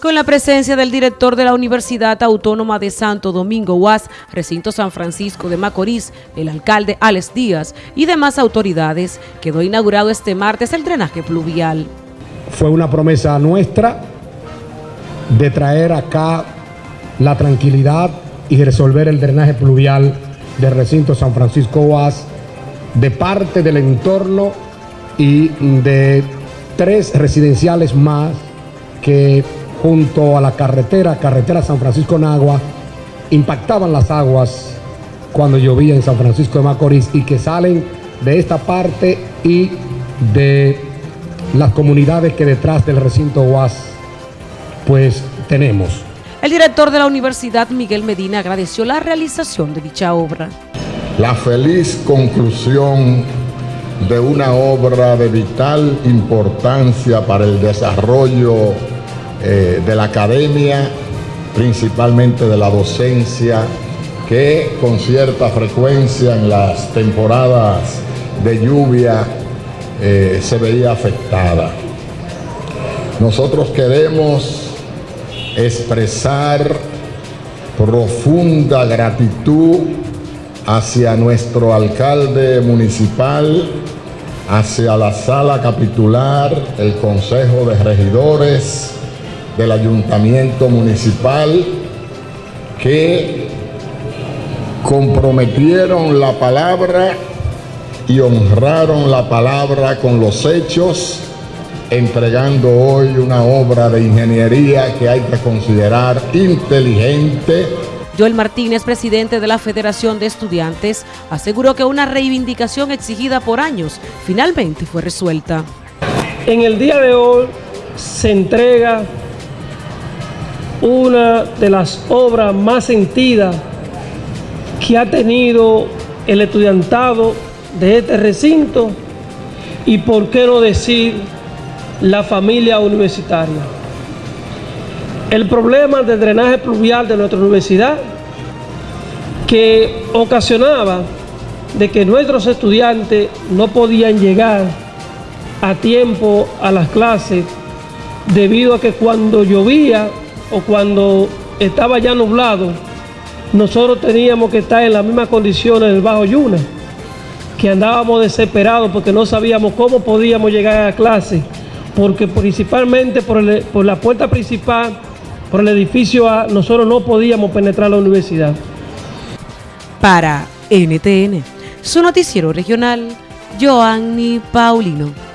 con la presencia del director de la Universidad Autónoma de Santo Domingo UAS, recinto San Francisco de Macorís, el alcalde Alex Díaz y demás autoridades, quedó inaugurado este martes el drenaje pluvial. Fue una promesa nuestra de traer acá la tranquilidad y resolver el drenaje pluvial del recinto San Francisco UAS de parte del entorno y de tres residenciales más que junto a la carretera, carretera San Francisco Nagua, impactaban las aguas cuando llovía en San Francisco de Macorís y que salen de esta parte y de las comunidades que detrás del recinto UAS pues tenemos. El director de la Universidad, Miguel Medina, agradeció la realización de dicha obra. La feliz conclusión de una obra de vital importancia para el desarrollo eh, de la academia, principalmente de la docencia, que con cierta frecuencia en las temporadas de lluvia eh, se veía afectada. Nosotros queremos expresar profunda gratitud hacia nuestro alcalde municipal, hacia la sala capitular, el Consejo de Regidores, del ayuntamiento municipal que comprometieron la palabra y honraron la palabra con los hechos, entregando hoy una obra de ingeniería que hay que considerar inteligente. Joel Martínez, presidente de la Federación de Estudiantes, aseguró que una reivindicación exigida por años finalmente fue resuelta. En el día de hoy se entrega una de las obras más sentidas que ha tenido el estudiantado de este recinto y por qué no decir la familia universitaria. El problema del drenaje pluvial de nuestra universidad que ocasionaba de que nuestros estudiantes no podían llegar a tiempo a las clases debido a que cuando llovía o cuando estaba ya nublado, nosotros teníamos que estar en las mismas condiciones del Bajo Yuna, que andábamos desesperados porque no sabíamos cómo podíamos llegar a clase, porque principalmente por, la puerta principal, por el edificio A, nosotros no podíamos penetrar la universidad. Para NTN, su noticiero regional, Joanny Paulino.